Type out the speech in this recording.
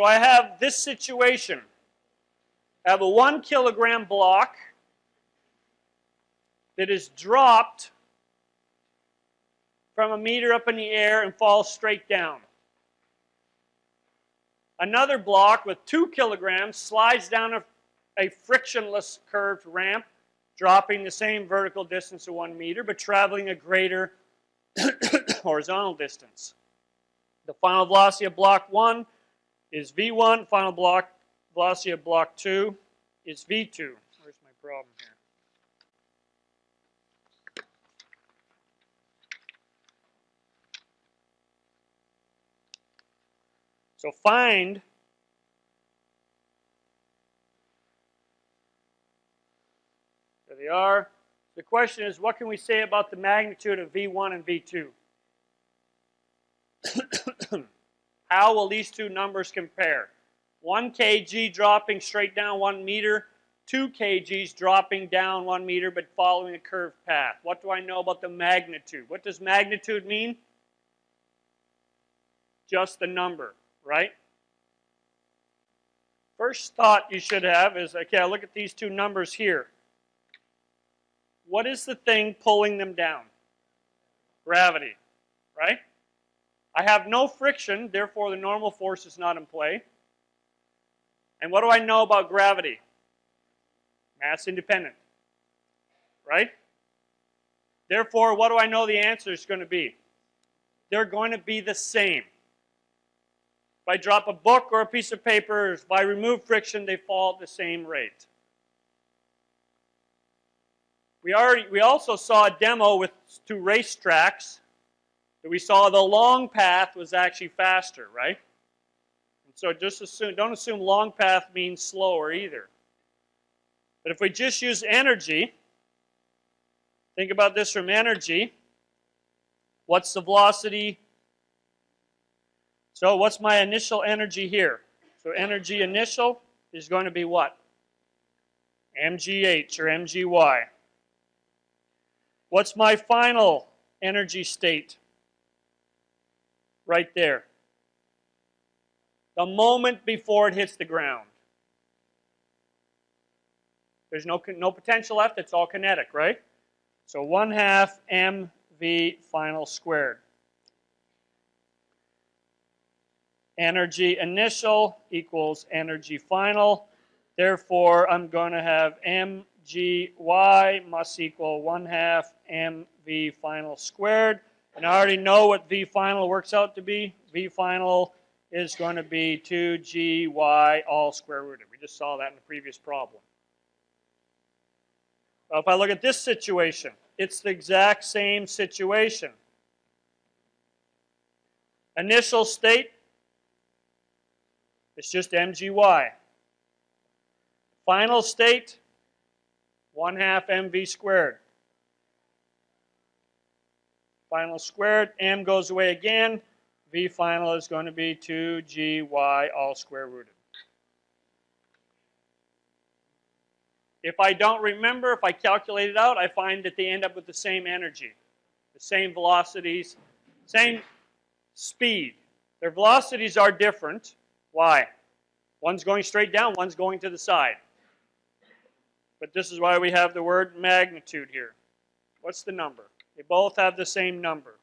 So I have this situation. I have a one kilogram block that is dropped from a meter up in the air and falls straight down. Another block with two kilograms slides down a, a frictionless curved ramp, dropping the same vertical distance of one meter, but traveling a greater horizontal distance. The final velocity of block one is V1, final block velocity of block two is V2. Where's my problem here? So find there they are. The question is, what can we say about the magnitude of V1 and V2? How will these two numbers compare? 1 kg dropping straight down 1 meter, 2 kgs dropping down 1 meter but following a curved path. What do I know about the magnitude? What does magnitude mean? Just the number right? First thought you should have is, okay, I look at these two numbers here. What is the thing pulling them down? Gravity, right? I have no friction, therefore the normal force is not in play. And what do I know about gravity? Mass independent, right? Therefore, what do I know the answer is going to be? They're going to be the same. If I drop a book or a piece of paper, if I remove friction, they fall at the same rate. We, already, we also saw a demo with two racetracks we saw the long path was actually faster, right? And so just assume, don't assume long path means slower either. But if we just use energy, think about this from energy. What's the velocity so what's my initial energy here? So energy initial is going to be what? mgh or mgy. What's my final energy state? Right there. The moment before it hits the ground. There's no, no potential left, it's all kinetic, right? So 1 half mv final squared. energy initial equals energy final. Therefore, I'm going to have mgy must equal 1 half mv final squared. And I already know what v final works out to be. v final is going to be 2gy all square rooted. We just saw that in the previous problem. If I look at this situation, it's the exact same situation. Initial state, it's just mgy. Final state, 1 half mv squared. Final squared, m goes away again. v final is going to be 2gy all square rooted. If I don't remember, if I calculate it out, I find that they end up with the same energy, the same velocities, same speed. Their velocities are different, why? One's going straight down, one's going to the side. But this is why we have the word magnitude here. What's the number? They both have the same number.